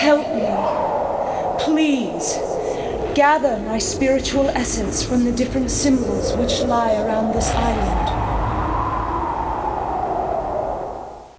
help me. Please, gather my spiritual essence from the different symbols which lie around this island.